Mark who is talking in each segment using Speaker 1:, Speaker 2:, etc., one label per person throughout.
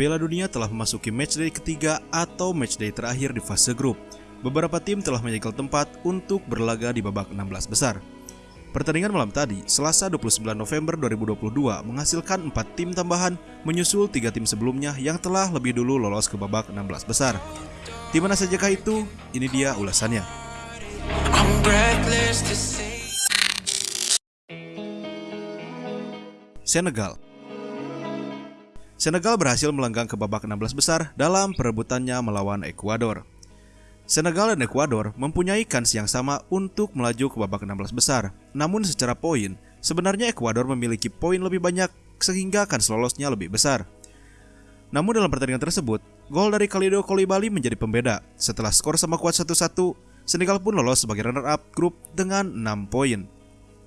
Speaker 1: Piala Dunia telah memasuki matchday ketiga atau matchday terakhir di fase grup. Beberapa tim telah menyegel tempat untuk berlaga di babak 16 besar. Pertandingan malam tadi, Selasa 29 November 2022 menghasilkan 4 tim tambahan menyusul 3 tim sebelumnya yang telah lebih dulu lolos ke babak 16 besar. Tim mana sajakah itu? Ini dia ulasannya. Senegal Senegal berhasil melenggang ke babak 16 besar dalam perebutannya melawan Ekuador. Senegal dan Ekuador mempunyai kans yang sama untuk melaju ke babak 16 besar. Namun secara poin, sebenarnya Ekuador memiliki poin lebih banyak sehingga kans lolosnya lebih besar. Namun dalam pertandingan tersebut, gol dari Kalido Kolibali menjadi pembeda. Setelah skor sama kuat 1-1, Senegal pun lolos sebagai runner-up grup dengan 6 poin.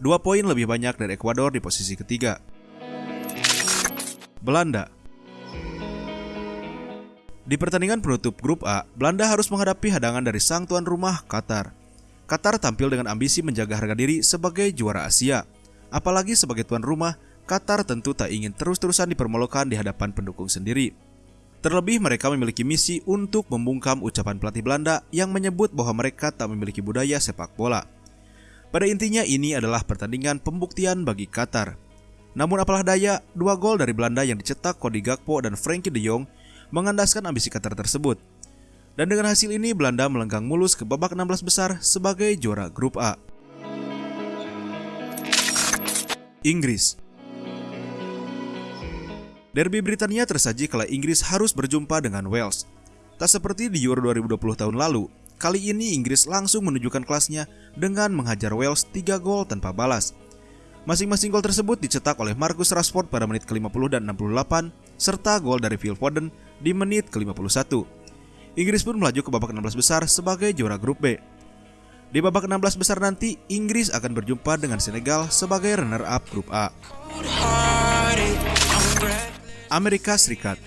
Speaker 1: Dua poin lebih banyak dari Ekuador di posisi ketiga. Belanda Di pertandingan penutup grup A, Belanda harus menghadapi hadangan dari sang tuan rumah Qatar. Qatar tampil dengan ambisi menjaga harga diri sebagai juara Asia. Apalagi sebagai tuan rumah, Qatar tentu tak ingin terus-terusan dipermalukan di hadapan pendukung sendiri. Terlebih mereka memiliki misi untuk membungkam ucapan pelatih Belanda yang menyebut bahwa mereka tak memiliki budaya sepak bola. Pada intinya ini adalah pertandingan pembuktian bagi Qatar. Namun apalah daya, dua gol dari Belanda yang dicetak Cody Gakpo dan Frankie de Jong mengandaskan ambisi Qatar tersebut. Dan dengan hasil ini Belanda melenggang mulus ke babak 16 besar sebagai juara grup A. Inggris Derby Britania tersaji kala Inggris harus berjumpa dengan Wales. Tak seperti di Euro 2020 tahun lalu, kali ini Inggris langsung menunjukkan kelasnya dengan menghajar Wales 3 gol tanpa balas. Masing-masing gol tersebut dicetak oleh Marcus Rashford pada menit ke-50 dan 68, serta gol dari Phil Foden di menit ke-51. Inggris pun melaju ke babak 16 besar sebagai juara grup B. Di babak 16 besar nanti, Inggris akan berjumpa dengan Senegal sebagai runner-up grup A. Amerika Serikat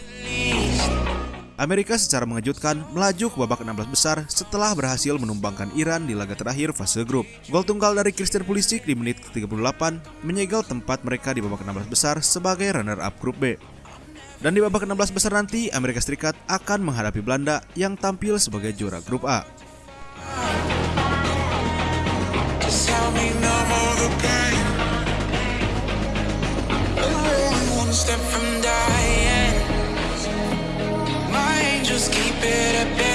Speaker 1: Amerika secara mengejutkan melaju ke babak 16 besar setelah berhasil menumbangkan Iran di laga terakhir fase grup. Gol tunggal dari Christian Pulisic di menit ke-38 menyegel tempat mereka di babak 16 besar sebagai runner-up grup B. Dan di babak 16 besar nanti, Amerika Serikat akan menghadapi Belanda yang tampil sebagai juara grup A. step from dying. Just keep it